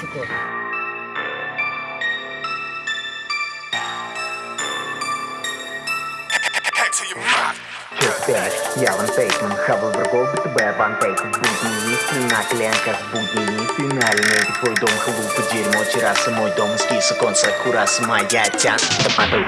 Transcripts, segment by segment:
сука. Чё пялишь? Я Ван Тейкман, хаваю врагов, БТБ, Ван В будни есть на коленках, будни не финальный Твой дом, халупа, дерьмо, терраса, мой дом Эскиз, оконца, кураса, моя тян Топатой,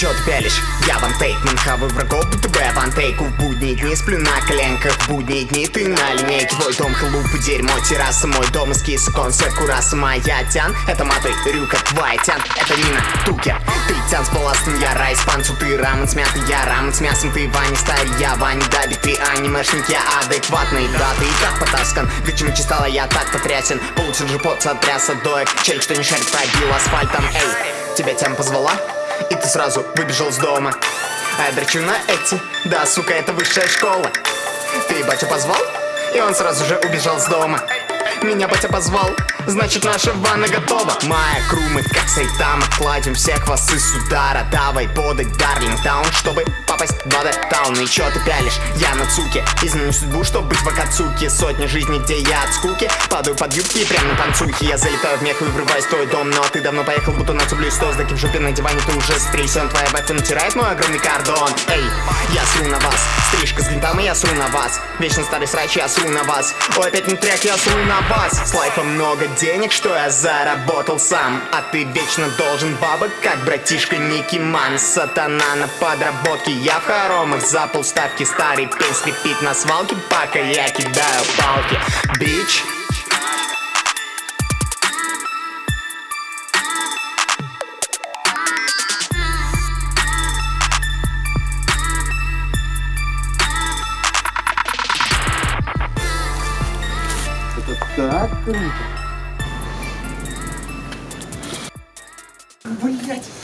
Чё ты пялишь? Я Ван Тейкман, хаваю врагов, БТБ, Ван Тейку В будние дни сплю на коленках, в будние дни ты на линейке. Твой дом, халупа, дерьмо, терраса, мой дом Эскиз, оконца, кураса, моя тян Это матой, рюка, твоя тян Это Нина, Тукер, ты тян с балластом, я рай с панцу, ты рамен смятый, я рамен с мясом. Ты Ваня старый, я Ваня Дабик, ты анимешник, я адекватный. Да, ты и так потаскан, почему стала я так потрясен. Получил же пот, сотряс от доек Челик, что не шарит, пробил асфальтом. Эй, тебя тем позвала? И ты сразу выбежал с дома. А я дрочу на эти, да, сука, это высшая школа. Ты батя позвал? И он сразу же убежал с дома. Меня батя позвал, значит наша ванна готова. Моя кру, мы как Сайтама Кладем всех вас из удара Давай подать Дарлинг Таун, чтобы попасть в Бада Таун. И чё ты пялишь? Я на цуке. Изменю судьбу, чтобы быть в Акацуке. Сотни жизней, где я от скуки. Падаю под юбки и прям на танцухе Я залетаю в мех и врываюсь в твой дом Но ты давно поехал, будто на тублю сто Сдаки в жопе на диване, ты уже стрейсен Твоя батя натирает мой огромный кордон. Эй, я сру на вас. Стрижка с гвинтом, и я сру на вас. Вечно старый срач, я сру на вас. Ой, опять не трек, я сру на вас. С лайфом много денег, что я заработал сам. А ты вечно должен бабок, как братишка Ники Ман. Сатана на подработке, я в хоромах За полставки старый пень скрипит на свалке Пока я кидаю палки Бич, Это так круто. Блять.